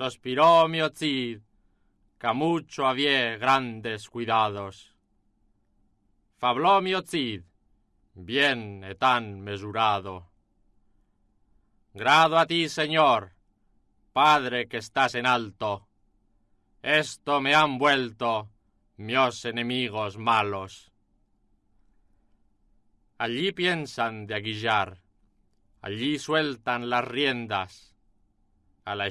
sospiró mi Cid, que mucho había grandes cuidados. Fabló mi Cid, bien y tan mesurado. Grado a ti, Señor, Padre que estás en alto. Esto me han vuelto mios enemigos malos. Allí piensan de aguillar, allí sueltan las riendas. A la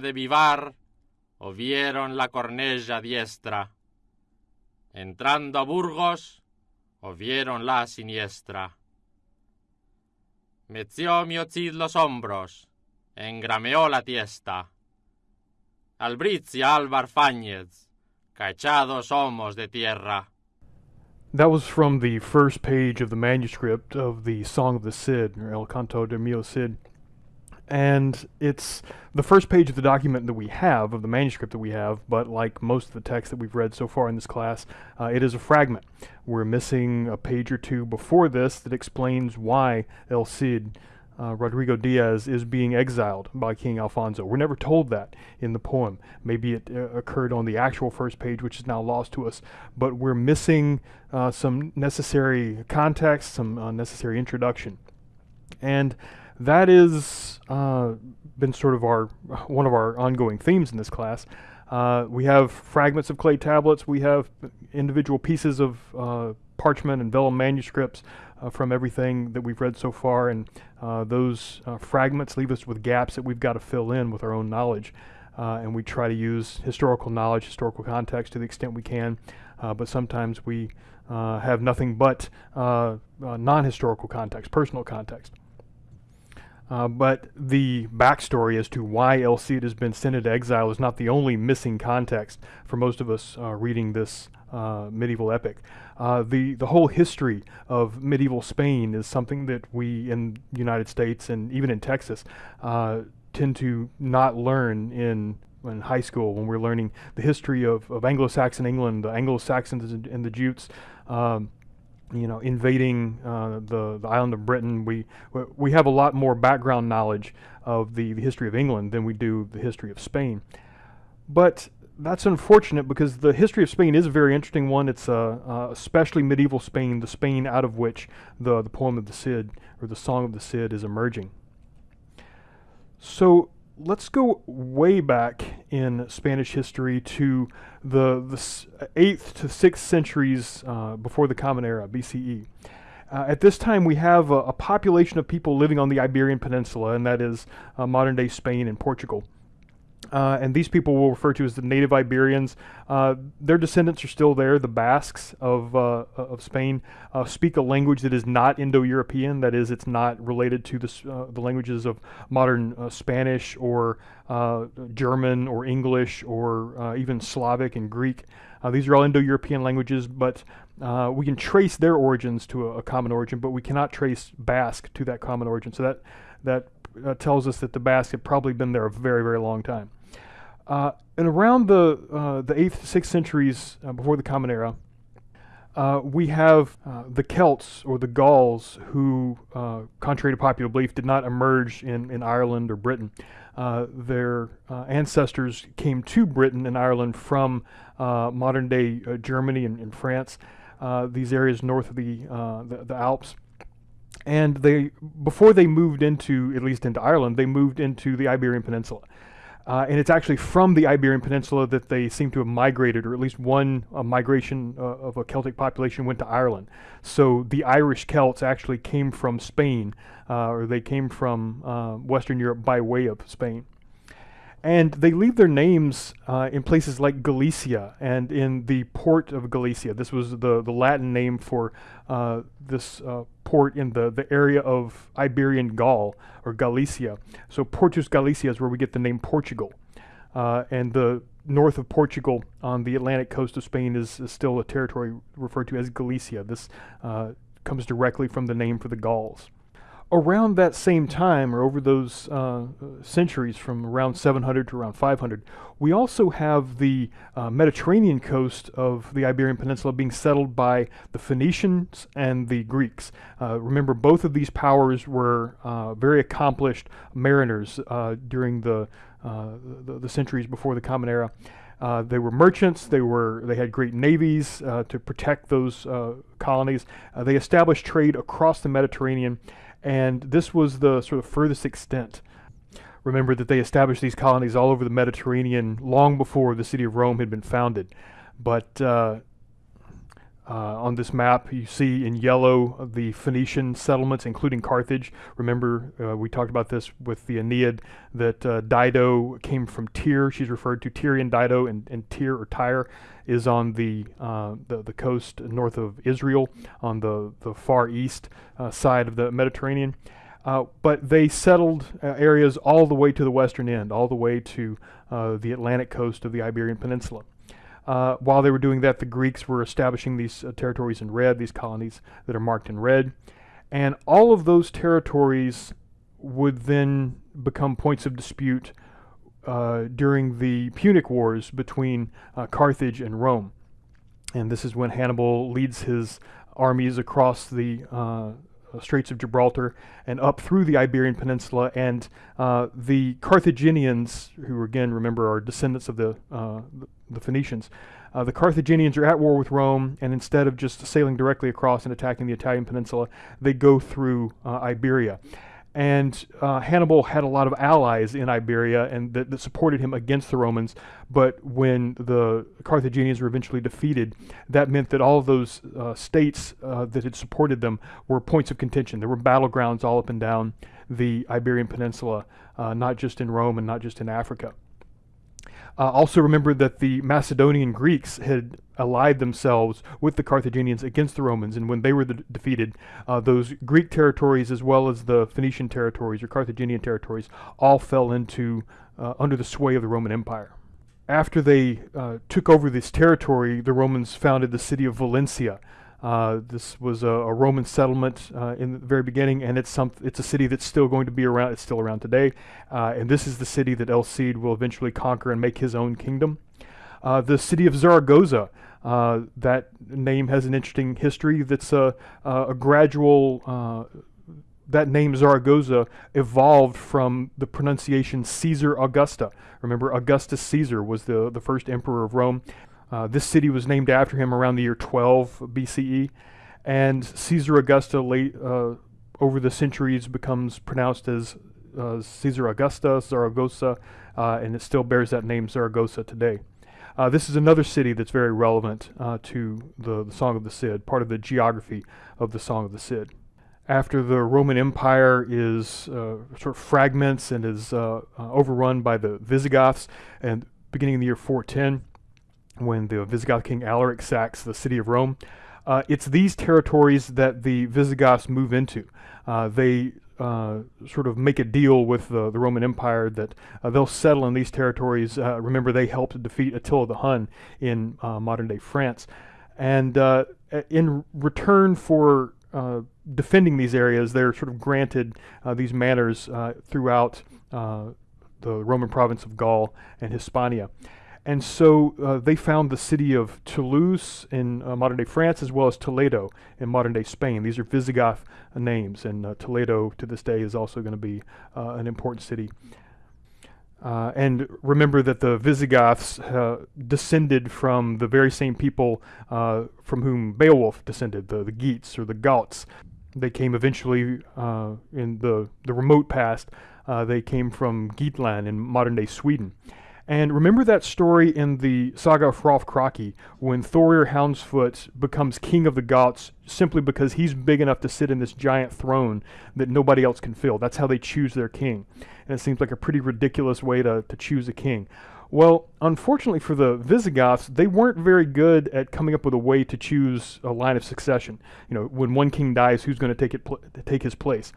de Vivar o vieron la cornella diestra. Entrando a Burgos o vieron la siniestra. Meció mi Cid los hombros, engrameó la tiesta. Albrizia Álvar Fáñez, cachados somos de tierra. That was from the first page of the manuscript of the Song of the Cid, or El Canto de Mio Cid. And it's the first page of the document that we have, of the manuscript that we have, but like most of the text that we've read so far in this class, uh, it is a fragment. We're missing a page or two before this that explains why El Cid uh, Rodrigo Diaz is being exiled by King Alfonso. We're never told that in the poem. Maybe it uh, occurred on the actual first page, which is now lost to us, but we're missing uh, some necessary context, some necessary introduction. And that is uh, been sort of our one of our ongoing themes in this class. Uh, we have fragments of clay tablets. We have individual pieces of parchment and vellum manuscripts uh, from everything that we've read so far, and uh, those uh, fragments leave us with gaps that we've got to fill in with our own knowledge. Uh, and we try to use historical knowledge, historical context to the extent we can, uh, but sometimes we have nothing but non-historical context, personal context. Uh, but the backstory as to why El Cid has been sent into exile is not the only missing context for most of us uh, reading this uh, medieval epic. Uh, the the whole history of medieval Spain is something that we in the United States and even in Texas uh, tend to not learn in in high school when we're learning the history of, of Anglo-Saxon England, the Anglo-Saxons and, and the Jutes. Um, you know, invading uh, the, the island of Britain, we we have a lot more background knowledge of the, the history of England than we do the history of Spain. But that's unfortunate because the history of Spain is a very interesting one. It's uh, uh, especially medieval Spain, the Spain out of which the, the poem of the Cid, or the Song of the Cid, is emerging. So let's go way back in Spanish history to the, the 8th to 6th centuries uh, before the Common Era, BCE. Uh, at this time, we have a, a, population of people living on the Iberian Peninsula, and that is uh, modern day Spain and Portugal. Uh, and these people we'll refer to as the native Iberians. Uh, their descendants are still there. The Basques of, uh, of Spain uh, speak a language that is not Indo-European. That is, it's not related to the, uh, the languages of modern uh, Spanish or German or English or even Slavic and Greek. these are all Indo-European languages, but we can trace their origins to a, a, common origin, but we cannot trace Basque to that common origin. So that that tells us that the had probably been there a very, very long time. Uh, and around the uh, the eighth, sixth centuries uh, before the Common Era, uh, we have uh, the Celts or the Gauls, who, uh, contrary to popular belief, did not emerge in, in Ireland or Britain. their ancestors came to Britain and Ireland from modern-day Germany and, and France, these areas north of the, the, the Alps and they before they moved into at least into Ireland, they moved into the Iberian Peninsula. Uh, and it's actually from the Iberian Peninsula that they seem to have migrated, or at least one migration uh, of a Celtic population went to Ireland. So the Irish Celts actually came from Spain, uh, or they came from uh, Western Europe by way of Spain. And they leave their names uh, in places like Galicia and in the port of Galicia. This was the, the Latin name for uh, this uh, port in the, the area of Iberian Gaul or Galicia. So Portus Galicia is where we get the name Portugal. Uh, and the north of Portugal on the Atlantic coast of Spain is, is still a territory referred to as Galicia. This uh, comes directly from the name for the Gauls around that same time, or over those uh, centuries from around 700 to around 500, we also have the uh, Mediterranean coast of the Iberian Peninsula being settled by the Phoenicians and the Greeks. Uh, remember, both of these powers were uh, very accomplished mariners uh, during the uh, the, the, centuries before the Common Era. Uh, they were merchants. They were they had great navies uh, to protect those uh, colonies. They established trade across the Mediterranean, and this was the sort of furthest extent. Remember that they established these colonies all over the Mediterranean long before the city of Rome had been founded. But uh, uh, on this map, you see in yellow the Phoenician settlements, including Carthage. Remember, uh, we talked about this with the Aeneid, that uh, Dido came from Tyre. She's referred to Tyrian Dido, and, and Tyre or Tyre is on the, uh, the, the coast north of Israel, on the the far east uh, side of the Mediterranean. Uh, but they settled areas all the way to the western end, all the way to the Atlantic coast of the Iberian Peninsula. Uh, while they were doing that, the Greeks were establishing these uh, territories in red, these colonies that are marked in red. And all of those territories would then become points of dispute uh, during the Punic Wars between uh, Carthage and Rome. And this is when Hannibal leads his armies across the uh, Straits of Gibraltar and up through the Iberian Peninsula. And uh, the Carthaginians, who again, remember, are descendants of the, uh, the Phoenicians, uh, the Carthaginians are at war with Rome, and instead of just sailing directly across and attacking the Italian peninsula, they go through uh, Iberia. And uh, Hannibal had a lot of allies in Iberia and that, that, supported him against the Romans. But when the Carthaginians were eventually defeated, that meant that all of those uh, states uh, that had supported them were points of contention. There were battlegrounds all up and down the Iberian Peninsula, uh, not just in Rome and not just in Africa. Uh, also remember that the Macedonian Greeks had allied themselves with the Carthaginians against the Romans, and when they were the defeated, uh, those Greek territories as well as the Phoenician territories or Carthaginian territories all fell into uh, under the sway of the Roman Empire. After they uh, took over this territory, the Romans founded the city of Valencia, uh, this was a, a Roman settlement uh, in the very beginning, and it's some, it's a city that's still going to be around. It's still around today, uh, and this is the city that El Cid will eventually conquer and make his own kingdom. Uh, the city of Zaragoza. Uh, that name has an interesting history. That's a, a gradual. that name Zaragoza evolved from the pronunciation Caesar Augusta. Remember, Augustus Caesar was the, the first emperor of Rome. Uh, this city was named after him around the year 12 BCE, and Caesar Augusta late uh, over the centuries becomes pronounced as uh, Caesar Augusta, Zaragoza, uh, and it still bears that name Zaragoza today. Uh, this is another city that's very relevant uh, to the, the Song of the Cid, part of the geography of the Song of the Cid after the Roman Empire is uh, sort of fragments and is uh, uh, overrun by the Visigoths, and beginning in the year 410, when the Visigoth king Alaric sacks the city of Rome. Uh, it's these territories that the Visigoths move into. Uh, they uh, sort of make a deal with the, the Roman Empire that uh, they'll settle in these territories. Uh, remember, they helped defeat Attila the Hun in uh, modern day France. And in return for defending these areas, they're sort of granted these manors throughout the Roman province of Gaul and Hispania. And so uh, they found the city of Toulouse in uh, modern day France as well as Toledo in modern day Spain. These are Visigoth uh, names, and uh, Toledo to this day is also going to be uh, an important city. Uh, and remember that the Visigoths descended from the very same people from whom Beowulf descended, the, the Geats or the Gauts. They came eventually in the, the remote past, they came from Geatland in modern day Sweden. And remember that story in the saga of Hrolf Kraki when Thorir Houndsfoot becomes king of the Goths simply because he's big enough to sit in this giant throne that nobody else can fill. That's how they choose their king. And it seems like a pretty ridiculous way to, to choose a king. Well, unfortunately for the Visigoths, they weren't very good at coming up with a way to choose a line of succession. You know, when one king dies, who's going to take it take his place?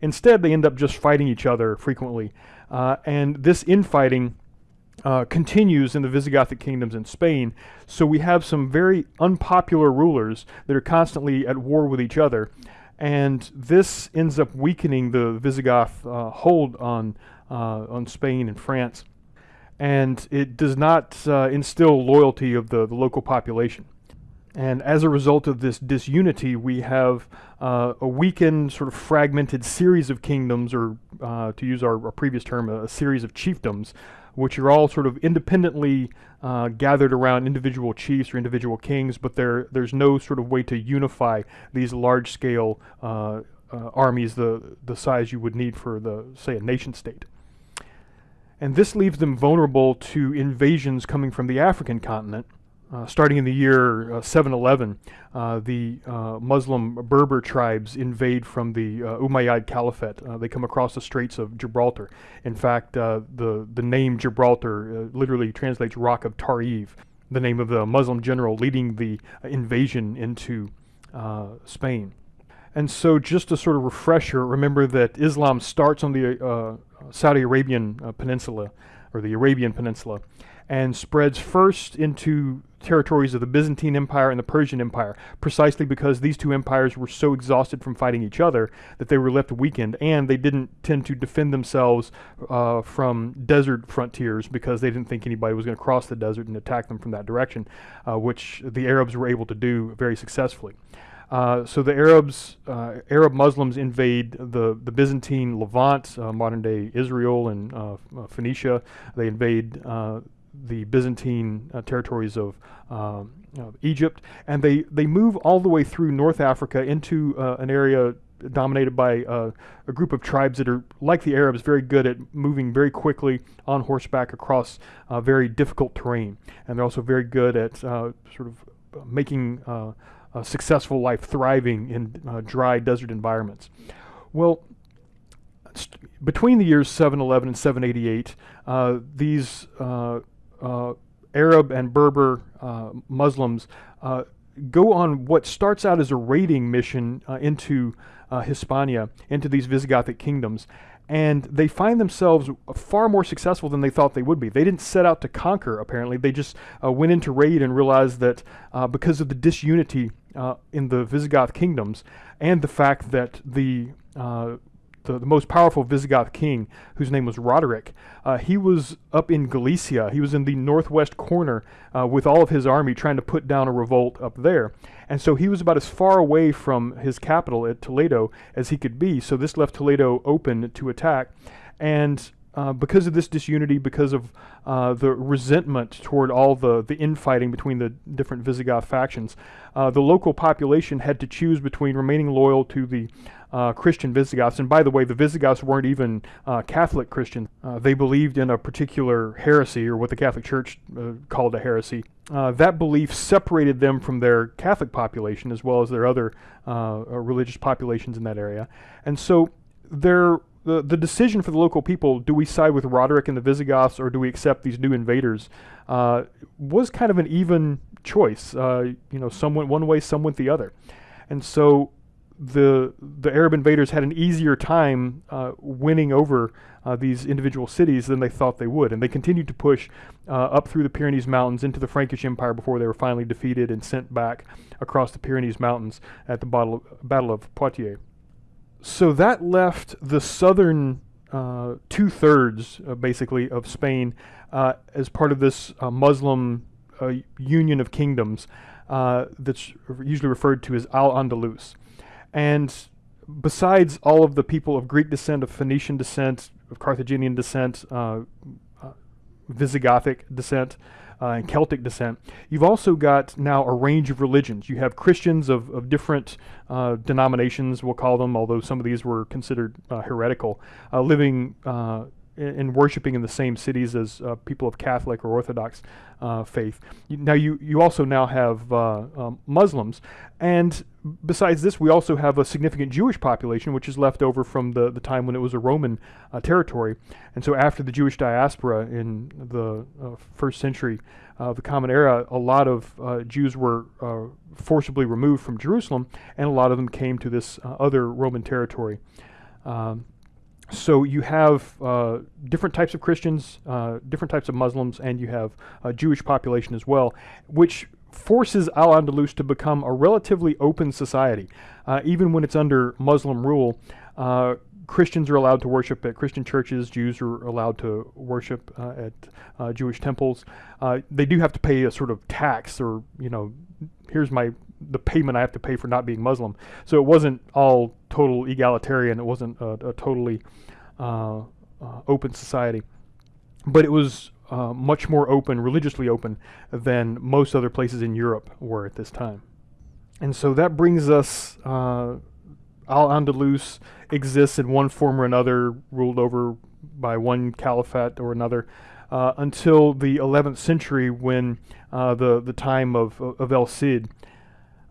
Instead, they end up just fighting each other frequently, uh, and this infighting uh, continues in the Visigothic kingdoms in Spain. So we have some very unpopular rulers that are constantly at war with each other. And this ends up weakening the Visigoth uh, hold on, uh, on Spain and France. And it does not uh, instill loyalty of the, the local population. And as a result of this disunity, we have uh, a weakened, sort of fragmented series of kingdoms, or uh, to use our, our, previous term, a, a, series of chiefdoms, which are all sort of independently uh, gathered around individual chiefs or individual kings, but there, there's no sort of way to unify these large scale uh, uh, armies the, the size you would need for, the, say, a nation state. And this leaves them vulnerable to invasions coming from the African continent uh, starting in the year uh, 711, uh, the uh, Muslim Berber tribes invade from the uh, Umayyad Caliphate. Uh, they come across the Straits of Gibraltar. In fact, the, the name Gibraltar literally translates Rock of Tariq, the name of the Muslim general leading the invasion into Spain. And so, just a sort of refresher, remember that Islam starts on the Saudi Arabian Peninsula, or the Arabian Peninsula, and spreads first into territories of the Byzantine Empire and the Persian Empire, precisely because these two empires were so exhausted from fighting each other that they were left weakened, and they didn't tend to defend themselves uh, from desert frontiers because they didn't think anybody was going to cross the desert and attack them from that direction, uh, which the Arabs were able to do very successfully. Uh, so the Arabs, uh, Arab Muslims invade the, the Byzantine Levant, uh, modern day Israel and uh, Phoenicia. They invade the Byzantine uh, territories of um, Egypt, and they, they move all the way through North Africa into uh, an area dominated by uh, a group of tribes that are, like the Arabs, very good at moving very quickly on horseback across uh, very difficult terrain. And they're also very good at uh, sort of making uh, a successful life thriving in dry desert environments. Well, between the years 711 and 788, uh, these Arab and Berber uh, Muslims uh, go on what starts out as a raiding mission into Hispania, into these Visigothic kingdoms and they find themselves far more successful than they thought they would be. They didn't set out to conquer, apparently. They just uh, went into raid and realized that uh, because of the disunity uh, in the Visigoth kingdoms and the fact that the the, the most powerful Visigoth king, whose name was Roderick. Uh, he was up in Galicia. He was in the northwest corner uh, with all of his army trying to put down a revolt up there. And so he was about as far away from his capital at Toledo as he could be. So this left Toledo open to attack. And uh, because of this disunity, because of uh, the resentment toward all the, the infighting between the different Visigoth factions, uh, the local population had to choose between remaining loyal to the uh, Christian Visigoths. And by the way, the Visigoths weren't even uh, Catholic Christians. Uh, they believed in a particular heresy, or what the Catholic Church uh, called a heresy. Uh, that belief separated them from their Catholic population as well as their other uh, religious populations in that area. And so their the, the decision for the local people, do we side with Roderick and the Visigoths or do we accept these new invaders, was kind of an even choice. you know, some went one way, some went the other. And so the the Arab invaders had an easier time uh, winning over uh, these individual cities than they thought they would, and they continued to push uh, up through the Pyrenees Mountains into the Frankish Empire before they were finally defeated and sent back across the Pyrenees Mountains at the Battle of, Battle of Poitiers. So that left the southern uh, two thirds, uh, basically, of Spain uh, as part of this Muslim union of kingdoms that's usually referred to as Al Andalus. And besides all of the people of Greek descent, of Phoenician descent, of Carthaginian descent, uh, uh, Visigothic descent, uh, and Celtic descent, you've also got now a range of religions. You have Christians of, of different uh, denominations, we'll call them, although some of these were considered uh, heretical, uh, living and worshiping in the same cities as uh, people of Catholic or Orthodox uh, faith. Now, you, you also now have uh, um, Muslims, and besides this, we also have a significant Jewish population, which is left over from the, the time when it was a Roman uh, territory. And so, after the Jewish diaspora in the uh, first century of the Common Era, a lot of uh, Jews were forcibly removed from Jerusalem, and a lot of them came to this other Roman territory. Um, so you have uh, different types of Christians, uh, different types of Muslims, and you have a Jewish population as well, which forces Al-Andalus to become a relatively open society. Uh, even when it's under Muslim rule, uh, Christians are allowed to worship at Christian churches. Jews are allowed to worship uh, at uh, Jewish temples. They do have to pay a sort of tax, or you know, here's my the payment I have to pay for not being Muslim. So it wasn't all total egalitarian. It wasn't a, a totally uh, uh, open society, but it was uh, much more open, religiously open, than most other places in Europe were at this time. And so that brings us. Uh, Al Andalus exists in one form or another, ruled over by one caliphate or another, uh, until the 11th century, when uh, the the time of of El Cid.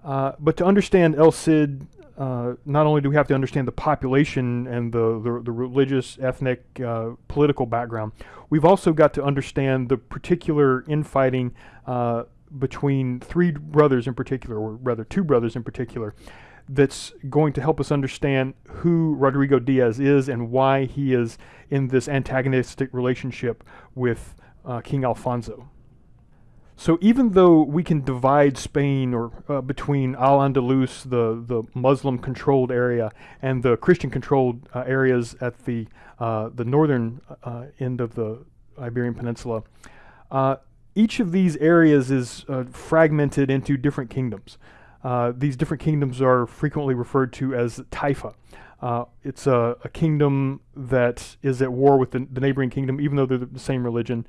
Uh, but to understand El Cid, uh, not only do we have to understand the population and the, the, the religious, ethnic, uh, political background, we've also got to understand the particular infighting uh, between three brothers in particular, or rather two brothers in particular, that's going to help us understand who Rodrigo Diaz is and why he is in this antagonistic relationship with uh, King Alfonso. So even though we can divide Spain or uh, between Al Andalus, the the Muslim-controlled area, and the Christian-controlled uh, areas at the uh, the northern uh, end of the Iberian Peninsula, uh, each of these areas is uh, fragmented into different kingdoms. these different kingdoms are frequently referred to as taifa. it's a, a, kingdom that is at war with the, the neighboring kingdom, even though they're the same religion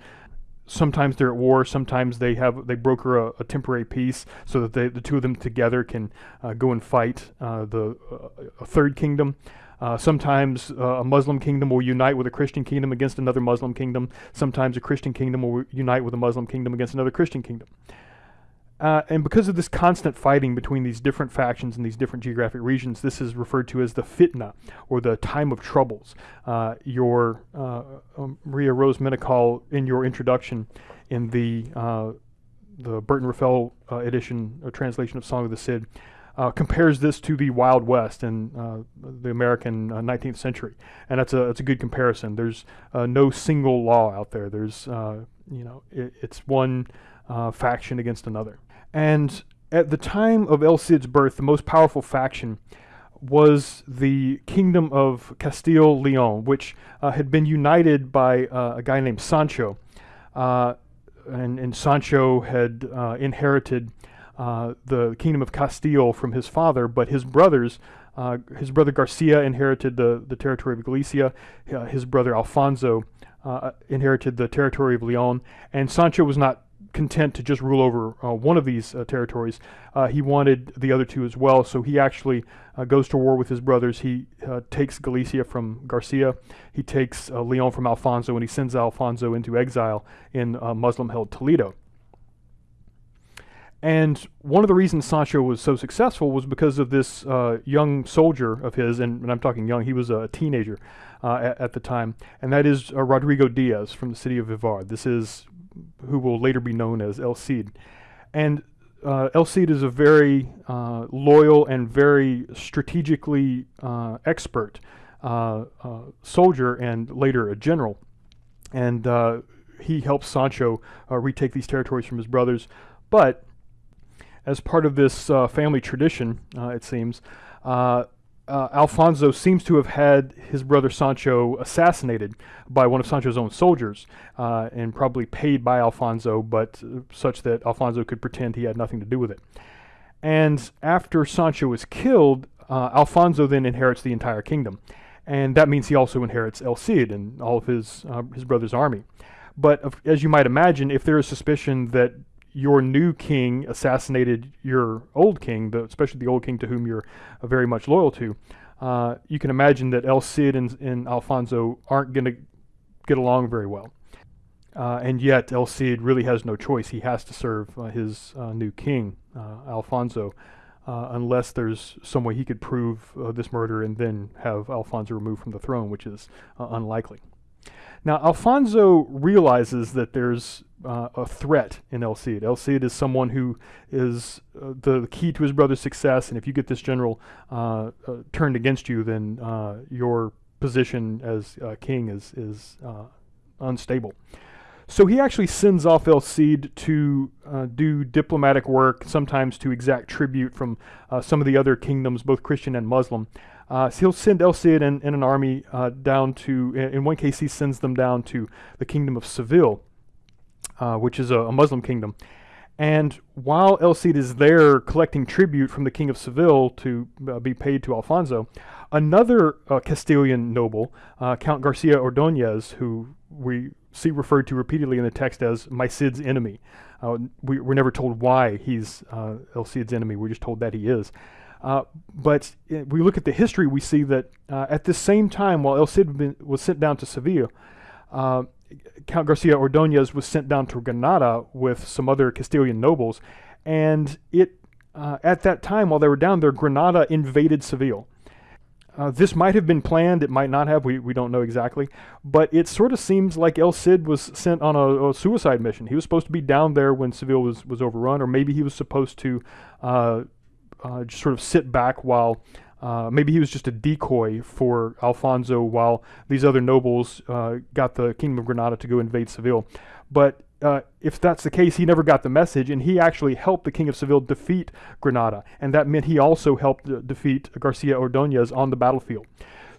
sometimes they're at war. Sometimes they have they broker a, a temporary peace so that they, the two of them together can uh, go and fight uh, the uh, a third kingdom. Uh, sometimes uh, a Muslim kingdom will unite with a Christian kingdom against another Muslim kingdom. Sometimes a Christian kingdom will unite with a Muslim kingdom against another Christian kingdom. Uh, and because of this constant fighting between these different factions in these different geographic regions, this is referred to as the fitna, or the time of troubles. Uh, your uh, um, Maria Rosa Menocal, in your introduction in the uh, the Burton Raffel uh, edition or translation of Song of the Cid, uh, compares this to the Wild West in the American 19th century, and that's a that's a good comparison. There's no single law out there. There's you know it, it's one faction against another. And at the time of El Cid's birth, the most powerful faction was the kingdom of Castile Leon, which uh, had been united by uh, a guy named Sancho. Uh, and, and, Sancho had uh, inherited uh, the kingdom of Castile from his father, but his brothers, uh, his brother Garcia inherited the, the territory of Galicia, his brother Alfonso inherited the territory of Leon, and Sancho was not content to just rule over uh, one of these uh, territories. Uh, he wanted the other two as well, so he actually uh, goes to war with his brothers. He uh, takes Galicia from Garcia, he takes Leon from Alfonso, and he sends Alfonso into exile in Muslim held Toledo. And one of the reasons Sancho was so successful was because of this young soldier of his, and, and, I'm talking young, he was a teenager at, at, the time, and that is Rodrigo Diaz from the city of Vivar. This is who will later be known as El Cid. And uh, El Cid is a very uh, loyal and very strategically uh, expert uh, uh, soldier and later a general. And uh, he helps Sancho retake these territories from his brothers. But as part of this family tradition, it seems, uh, Alfonso seems to have had his brother Sancho assassinated by one of Sancho's own soldiers, uh, and probably paid by Alfonso, but uh, such that Alfonso could pretend he had nothing to do with it. And after Sancho is killed, uh, Alfonso then inherits the entire kingdom, and that means he also inherits El Cid and all of his uh, his brother's army. But as you might imagine, if there is suspicion that your new king assassinated your old king, the, especially the old king to whom you're uh, very much loyal to, uh, you can imagine that El Cid and, and Alfonso aren't going to get along very well. Uh, and yet, El Cid really has no choice. He has to serve uh, his uh, new king, uh, Alfonso, unless there's some way he could prove this murder and then have Alfonso removed from the throne, which is unlikely. Now, Alfonso realizes that there's uh, a threat in El Cid. El Cid is someone who is uh, the key to his brother's success, and if you get this general uh, uh turned against you, then uh, your position as uh, king is, is unstable. So he actually sends off El Cid to do diplomatic work, sometimes to exact tribute from some of the other kingdoms, both Christian and Muslim. Uh, so he'll send El Cid and, and an army uh, down to, in, one case, he sends them down to the kingdom of Seville, uh, which is a, a, Muslim kingdom. And while El Cid is there collecting tribute from the king of Seville to uh, be paid to Alfonso, another uh, Castilian noble, uh, Count Garcia Ordonez, who we see referred to repeatedly in the text as my Cid's enemy. We, are never told why he's El Cid's enemy, we're just told that he is. Uh, but we look at the history, we see that at the same time, while El Cid been, was sent down to Seville, Count Garcia Ordonez was sent down to Granada with some other Castilian nobles, and it uh, at that time while they were down there, Granada invaded Seville. Uh, this might have been planned, it might not have, we, we don't know exactly, but it sort of seems like El Cid was sent on a, a, suicide mission. He was supposed to be down there when Seville was, was overrun, or maybe he was supposed to uh, just sort of sit back while uh, maybe he was just a decoy for Alfonso while these other nobles uh, got the Kingdom of Granada to go invade Seville. But uh, if that's the case, he never got the message, and he actually helped the King of Seville defeat Granada, and that meant he also helped uh, defeat Garcia Ordonez on the battlefield.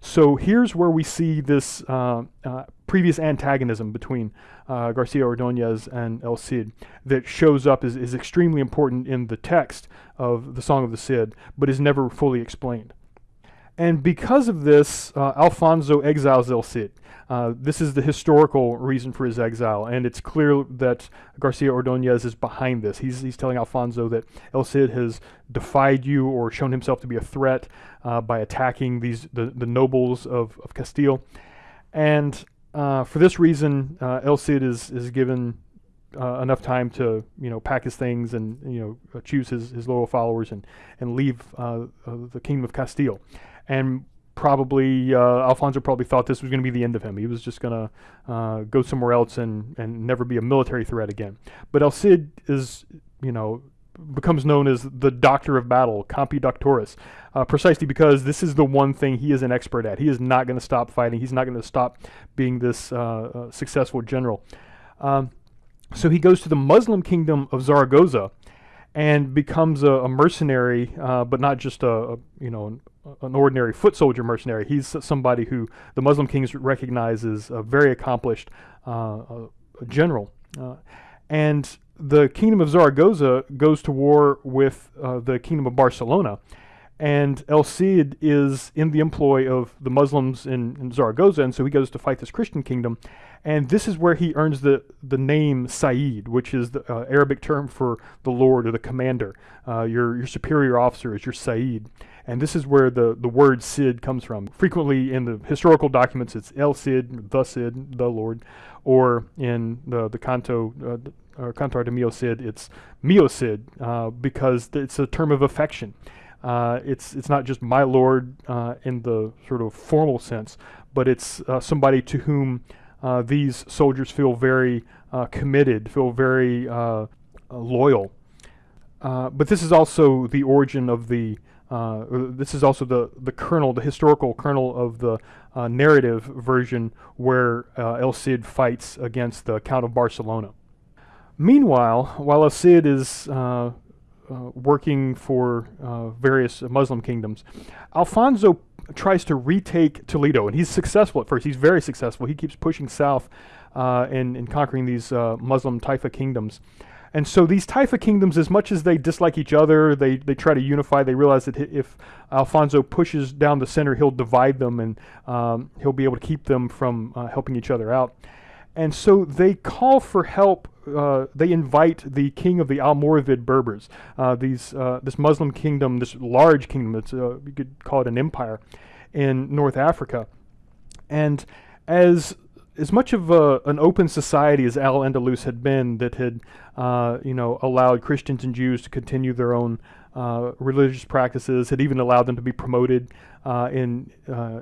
So here's where we see this uh, uh, previous antagonism between Garcia Ordonez and El Cid that shows up is, is extremely important in the text of the Song of the Cid, but is never fully explained. And because of this, uh, Alfonso exiles El Cid. Uh, this is the historical reason for his exile, and it's clear that Garcia Ordonez is behind this. He's, he's telling Alfonso that El Cid has defied you or shown himself to be a threat uh, by attacking these the, the nobles of, of Castile. And uh, for this reason, uh, El Cid is is given uh, enough time to you know pack his things and you know choose his, his loyal followers and and leave uh, uh, the kingdom of Castile, and probably uh, Alfonso probably thought this was going to be the end of him. He was just going to go somewhere else and and never be a military threat again. But El Cid is you know becomes known as the doctor of battle, Campi Doctoris, uh, precisely because this is the one thing he is an expert at. He is not going to stop fighting. He's not going to stop being this uh, uh, successful general. Um, so he goes to the Muslim kingdom of Zaragoza and becomes a, a mercenary, uh, but not just a, a, you know an, an, ordinary foot soldier mercenary. He's somebody who the Muslim kings recognize as a very accomplished uh, general. Uh, and the kingdom of Zaragoza goes to war with uh, the kingdom of Barcelona. And El Cid is in the employ of the Muslims in, in, Zaragoza, and so he goes to fight this Christian kingdom. And this is where he earns the, the name Sayyid, which is the uh, Arabic term for the Lord or the commander. Uh, your, your superior officer is your Sayyid. And this is where the, the word Cid comes from. Frequently in the historical documents, it's El Cid, the Cid, the Lord, or in the, the Canto, uh, or Cantar de Mio Cid, it's Mio Cid, uh, because it's a term of affection. Uh, it's it's not just my lord uh, in the sort of formal sense, but it's uh, somebody to whom uh, these soldiers feel very uh, committed, feel very loyal. but this is also the origin of the. this is also the the kernel, the historical kernel of the narrative version where El Cid fights against the Count of Barcelona. Meanwhile, while El Cid is working for uh, various Muslim kingdoms, Alfonso tries to retake Toledo, and he's successful at first. He's very successful. He keeps pushing south uh, and, and conquering these uh, Muslim Taifa kingdoms. And so these Taifa kingdoms, as much as they dislike each other, they, they try to unify. They realize that if Alfonso pushes down the center, he'll divide them and um, he'll be able to keep them from uh, helping each other out. And so they call for help uh, they invite the king of the Almoravid Berbers, uh, these uh, this Muslim kingdom, this large kingdom. It's uh, you could call it an empire in North Africa, and as as much of a, an open society as Al Andalus had been, that had uh, you know allowed Christians and Jews to continue their own religious practices, had even allowed them to be promoted in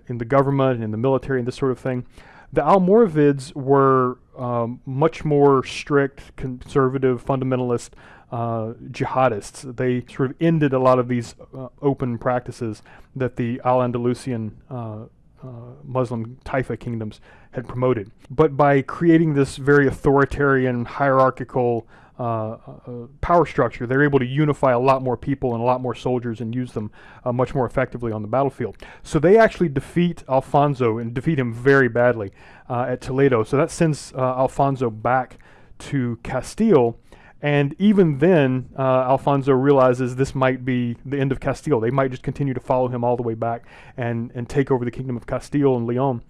in the government and in the military and this sort of thing. The Almoravids were um, much more strict, conservative, fundamentalist uh, jihadists. They sort of ended a lot of these uh, open practices that the Al Andalusian uh, uh, Muslim Taifa kingdoms had promoted. But by creating this very authoritarian, hierarchical, uh, uh, power structure. They're able to unify a lot more people and a lot more soldiers and use them uh, much more effectively on the battlefield. So they actually defeat Alfonso and defeat him very badly uh, at Toledo. So that sends uh, Alfonso back to Castile. And even then, Alfonso realizes this might be the end of Castile. They might just continue to follow him all the way back and, and take over the kingdom of Castile and Leon.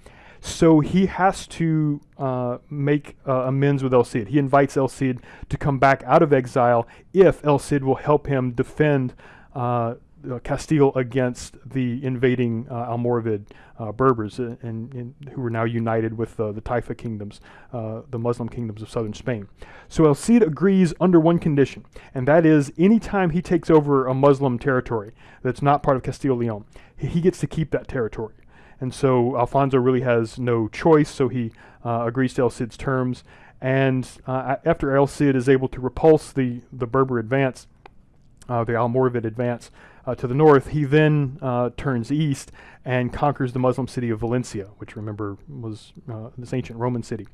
So he has to uh, make uh, amends with El Cid. He invites El Cid to come back out of exile if El Cid will help him defend uh, uh Castile against the invading uh, Almoravid uh, Berbers, and, and, who were now united with the Taifa kingdoms, the Muslim kingdoms of southern Spain. So El Cid agrees under one condition, and that is anytime he takes over a Muslim territory that's not part of Castile Leon, he gets to keep that territory. And so Alfonso really has no choice, so he uh, agrees to El Cid's terms. And uh, after El Cid is able to repulse the, the Berber advance, uh, the Almoravid advance uh, to the north, he then uh, turns east and conquers the Muslim city of Valencia, which remember was uh, this ancient Roman city.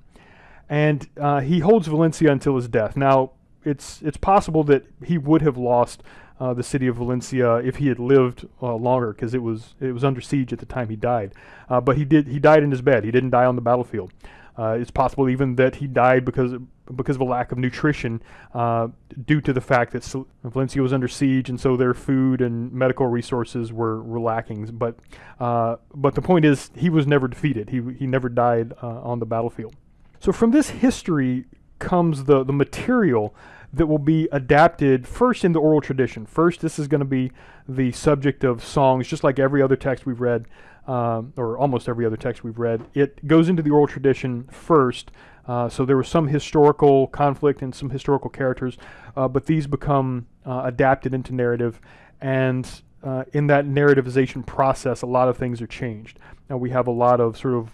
And he holds Valencia until his death. Now, it's, it's possible that he would have lost uh, the city of Valencia if he had lived uh, longer, because it was it was under siege at the time he died. Uh, but he did he died in his bed. He didn't die on the battlefield. Uh, it's possible even that he died because because of a lack of nutrition uh, due to the fact that Valencia was under siege and so their food and medical resources were, were lacking. But uh, but the point is he was never defeated. He he never died on the battlefield. So from this history comes the the material that will be adapted first in the oral tradition. First, this is going to be the subject of songs, just like every other text we've read, um, or almost every other text we've read. It goes into the oral tradition first. Uh, so there was some historical conflict and some historical characters, uh, but these become uh, adapted into narrative. And uh, in that narrativization process, a lot of things are changed. Now we have a lot of sort of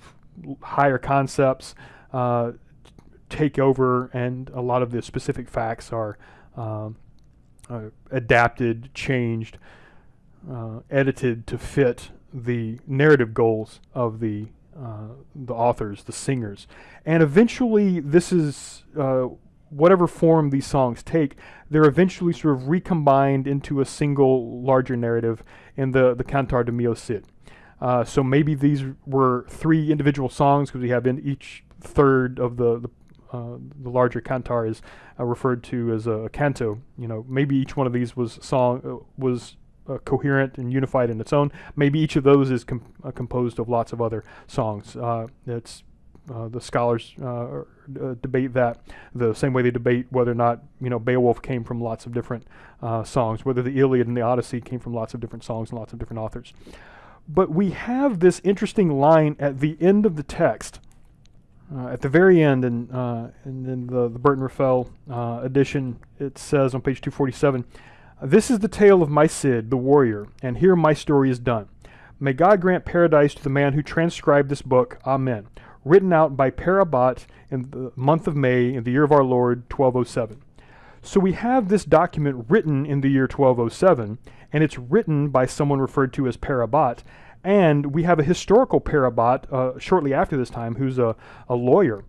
higher concepts, uh, take over, and a lot of the specific facts are um, uh, adapted, changed, uh, edited to fit the narrative goals of the uh, the authors, the singers, and eventually this is uh, whatever form these songs take. They're eventually sort of recombined into a single larger narrative in the the Cantar de Mio Cid. Uh, so maybe these were three individual songs because we have in each third of the, the uh, the larger cantar is uh, referred to as a canto. You know, maybe each one of these was song uh, was uh, coherent and unified in its own. Maybe each of those is com uh, composed of lots of other songs. it's the scholars debate that the same way they debate whether or not you know Beowulf came from lots of different songs, whether the Iliad and the Odyssey came from lots of different songs and lots of different authors. But we have this interesting line at the end of the text uh, at the very end, and uh, the, the Burton Raffel uh, edition, it says on page 247, This is the tale of my Cid, the warrior, and here my story is done. May God grant paradise to the man who transcribed this book. Amen. Written out by Per Abbat in the month of May in the year of our Lord, 1207. So we have this document written in the year 1207, and it's written by someone referred to as Per Abbat, and we have a historical Per Abbat uh, shortly after this time who's a, a lawyer.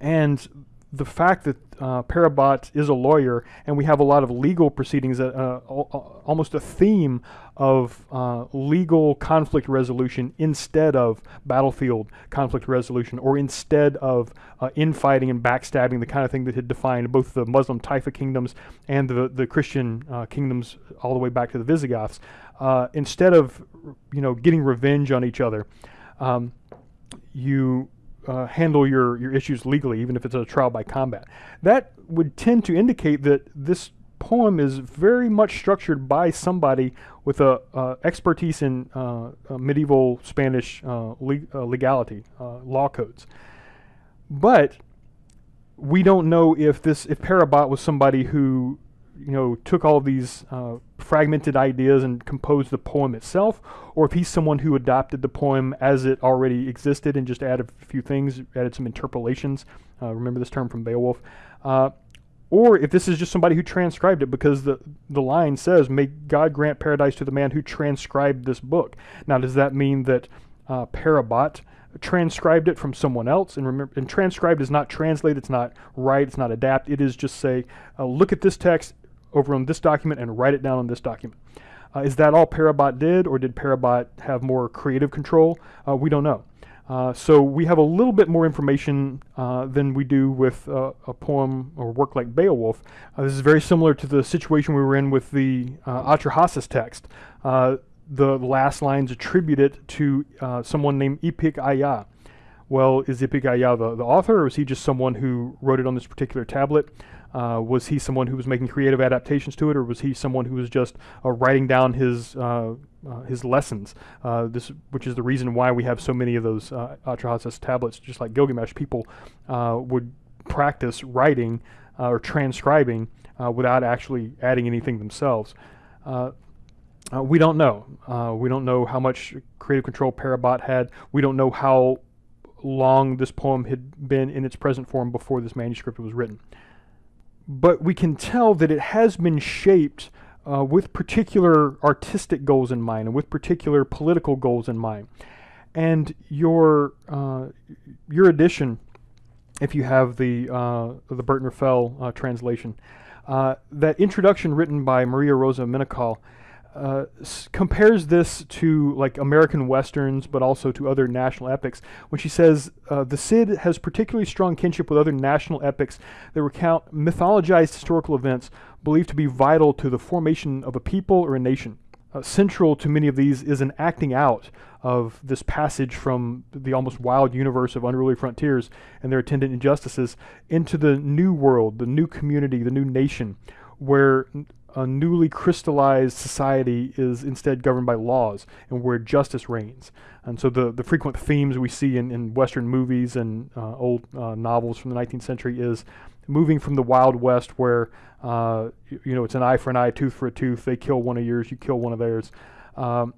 And the fact that uh, Per Abbat is a lawyer and we have a lot of legal proceedings, uh, uh, almost a theme of uh, legal conflict resolution instead of battlefield conflict resolution or instead of uh, infighting and backstabbing, the kind of thing that had defined both the Muslim Taifa kingdoms and the, the Christian uh, kingdoms all the way back to the Visigoths. instead of you know getting revenge on each other, um, you uh, handle your, your issues legally, even if it's a trial by combat. That would tend to indicate that this poem is very much structured by somebody with a uh, expertise in uh, medieval Spanish uh, uh, legality, uh, law codes. But we don't know if this if Per Abbat was somebody who you know, took all these uh, fragmented ideas and composed the poem itself, or if he's someone who adopted the poem as it already existed and just added a few things, added some interpolations. Uh, remember this term from Beowulf. Uh, or if this is just somebody who transcribed it because the, the line says, May God grant paradise to the man who transcribed this book. Now, does that mean that uh, Per Abbat transcribed it from someone else. And remember, and transcribed is not translate, it's not write, it's not adapt. It is just say, uh, look at this text over on this document and write it down on this document. Uh, is that all Per Abbat did, or did Per Abbat have more creative control? Uh, we don't know. Uh, so we have a little bit more information uh, than we do with uh, a poem or work like Beowulf. Uh, this is very similar to the situation we were in with the uh, Atrahasis text. The last lines attribute it to someone named Ipik Aya. Well, is Ipik Aya the, the author, or is he just someone who wrote it on this particular tablet? Uh, was he someone who was making creative adaptations to it, or was he someone who was just uh, writing down his uh, uh his lessons? Uh, this, which is the reason why we have so many of those uh, Atrahasis tablets, just like Gilgamesh. People would practice writing or transcribing without actually adding anything themselves. we don't know. we don't know how much creative control Per Abbat had. We don't know how long this poem had been in its present form before this manuscript was written but we can tell that it has been shaped uh, with particular artistic goals in mind and with particular political goals in mind. And your uh, your edition, if you have the uh, the Burton Raffel uh, translation, uh, that introduction written by Maria Rosa Menocal uh, compares this to like American westerns, but also to other national epics. When she says uh, the Cid has particularly strong kinship with other national epics that recount mythologized historical events believed to be vital to the formation of a people or a nation. Uh, central to many of these is an acting out of this passage from the almost wild universe of unruly frontiers and their attendant injustices into the new world, the new community, the new nation, where a newly crystallized society is instead governed by laws and where justice reigns. And so the, the frequent themes we see in, in Western movies and uh, old uh, novels from the 19th century is moving from the Wild West where, uh, you, know, it's an eye for an eye, tooth for a tooth, they kill one of yours, you kill one of theirs. Um,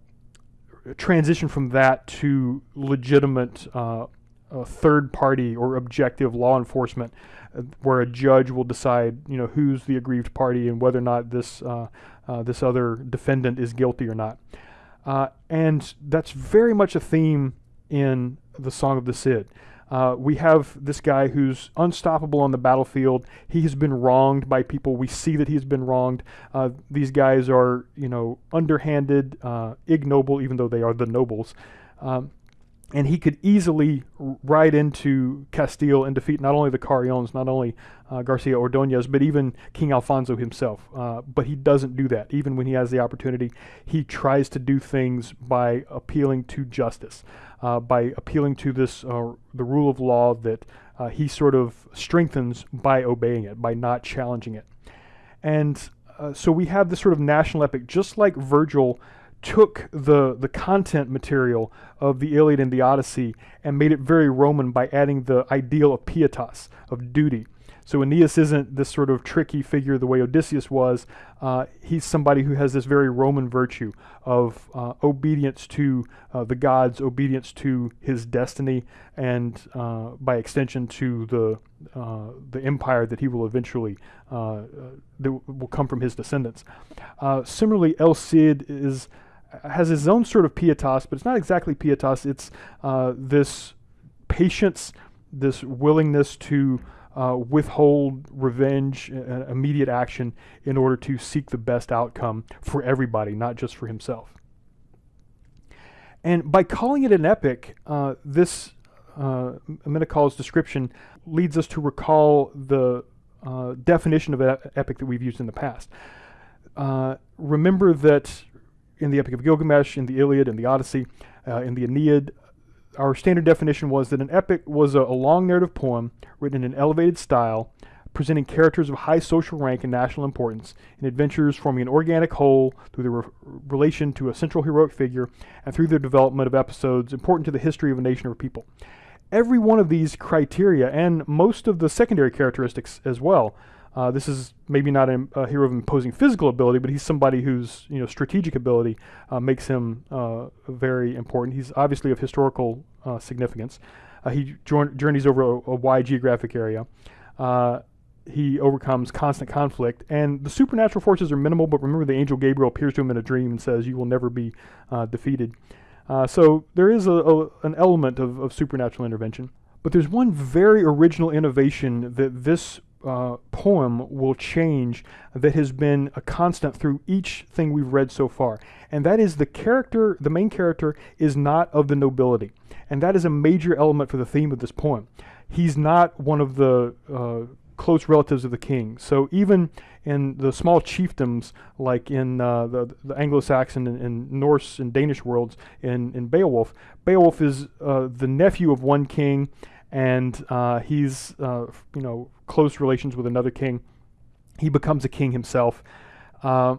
transition from that to legitimate uh, third party or objective law enforcement where a judge will decide, you know, who's the aggrieved party and whether or not this uh, uh, this other defendant is guilty or not. Uh, and that's very much a theme in the Song of the Cid. Uh, we have this guy who's unstoppable on the battlefield. He has been wronged by people. We see that he's been wronged. Uh, these guys are, you know, underhanded, uh, ignoble, even though they are the nobles. Um, and he could easily ride into Castile and defeat not only the Carriones, not only uh, Garcia Ordonez, but even King Alfonso himself. Uh, but he doesn't do that. Even when he has the opportunity, he tries to do things by appealing to justice, uh, by appealing to this uh, the rule of law that uh, he sort of strengthens by obeying it, by not challenging it. And uh, so we have this sort of national epic, just like Virgil took the the content material of the Iliad and the Odyssey and made it very Roman by adding the ideal of pietas, of duty. So Aeneas isn't this sort of tricky figure the way Odysseus was. Uh, he's somebody who has this very Roman virtue of uh, obedience to uh, the gods, obedience to his destiny, and uh, by extension to the uh, the empire that he will eventually uh, that will come from his descendants. similarly, El Cid is has his own sort of pietas, but it's not exactly pietas. It's uh, this patience, this willingness to uh, withhold revenge, uh, immediate action in order to seek the best outcome for everybody, not just for himself. And by calling it an epic, uh, this uh, description leads us to recall the uh, definition of epic that we've used in the past. Uh, remember that in the Epic of Gilgamesh, in the Iliad, in the Odyssey, uh, in the Aeneid, our standard definition was that an epic was a, a, long narrative poem written in an elevated style, presenting characters of high social rank and national importance, and adventures forming an organic whole through their re relation to a central heroic figure and through their development of episodes important to the history of a nation or people. Every one of these criteria, and most of the secondary characteristics as well, uh, this is maybe not a, a, hero of imposing physical ability, but he's somebody whose you know strategic ability uh, makes him uh, very important. He's obviously of historical uh, significance. Uh, he journeys over a, a, wide geographic area. Uh, he overcomes constant conflict, and the supernatural forces are minimal. But remember, the angel Gabriel appears to him in a dream and says, "You will never be defeated." So there is a, an element of, of supernatural intervention. But there's one very original innovation that this uh, poem will change that has been a constant through each thing we've read so far. And that is the character, the main character, is not of the nobility. And that is a major element for the theme of this poem. He's not one of the uh, close relatives of the king. So even in the small chiefdoms, like in uh, the, the Anglo-Saxon and, and, Norse and Danish worlds in, in Beowulf, Beowulf is uh, the nephew of one king, and uh, he's uh, you know close relations with another king. He becomes a king himself, uh,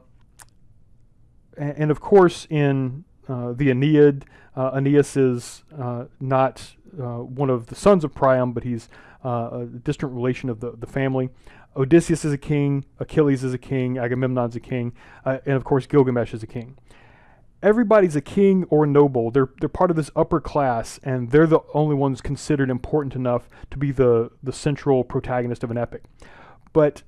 and, and, of course in uh, the Aeneid, Aeneas is not one of the sons of Priam, but he's a distant relation of the, the family. Odysseus is a king, Achilles is a king, Agamemnon's a king, uh, and of course Gilgamesh is a king. Everybody's a king or a noble. They're they're part of this upper class, and they're the only ones considered important enough to be the the central protagonist of an epic. But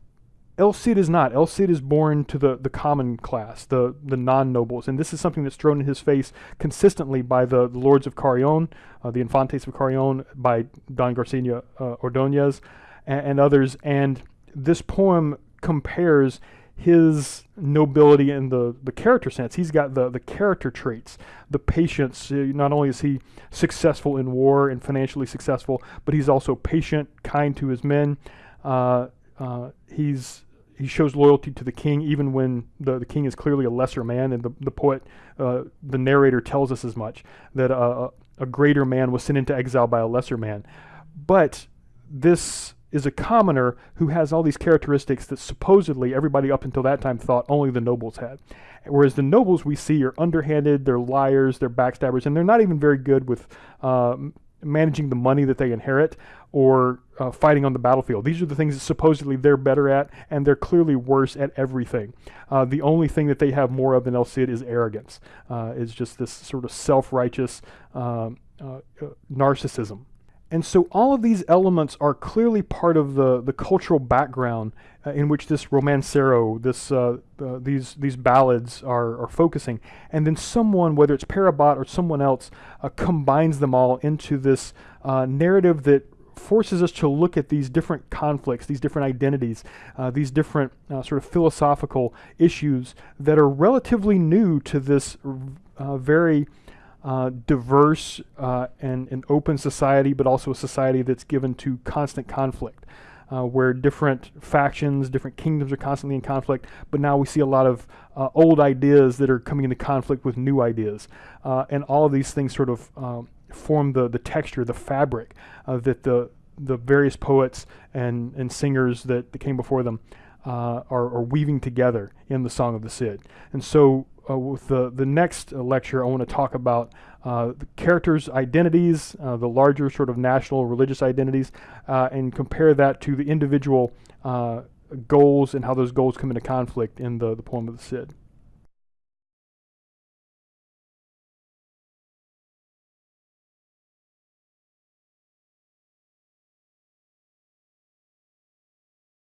El Cid is not. El Cid is born to the, the common class, the, the non-nobles, and this is something that's thrown in his face consistently by the, the lords of Carrion, uh, the Infantes of Carrion, by Don Garcia uh, Ordonez, and, and, others. And this poem compares his nobility in the, the character sense. He's got the, the character traits, the patience. Uh, not only is he successful in war and financially successful, but he's also patient, kind to his men. Uh, uh, he's he shows loyalty to the king even when the, the king is clearly a lesser man and the, the poet uh, the narrator tells us as much that a, a greater man was sent into exile by a lesser man but this is a commoner who has all these characteristics that supposedly everybody up until that time thought only the nobles had. Whereas the nobles we see are underhanded, they're liars, they're backstabbers, and they're not even very good with uh, managing the money that they inherit or uh, fighting on the battlefield. These are the things that supposedly they're better at, and they're clearly worse at everything. Uh, the only thing that they have more of than El Cid is arrogance. Uh, is just this sort of self-righteous um, uh, uh, narcissism. And so all of these elements are clearly part of the, the cultural background uh, in which this romancero, this, uh, uh, these, these ballads are, are focusing. And then someone, whether it's Per Abbat or someone else, uh, combines them all into this uh, narrative that forces us to look at these different conflicts, these different identities, uh, these different sort of philosophical issues that are relatively new to this very uh, diverse uh, and an open society, but also a society that's given to constant conflict, uh, where different factions, different kingdoms are constantly in conflict. But now we see a lot of uh, old ideas that are coming into conflict with new ideas, uh, and all of these things sort of um, form the the texture, the fabric that the the various poets and and singers that, that came before them. Are, are weaving together in the Song of the Cid. And so uh, with the, the next lecture, I want to talk about uh, the characters' identities, uh, the larger sort of national religious identities, uh, and compare that to the individual uh, goals and how those goals come into conflict in the, the poem of the Cid.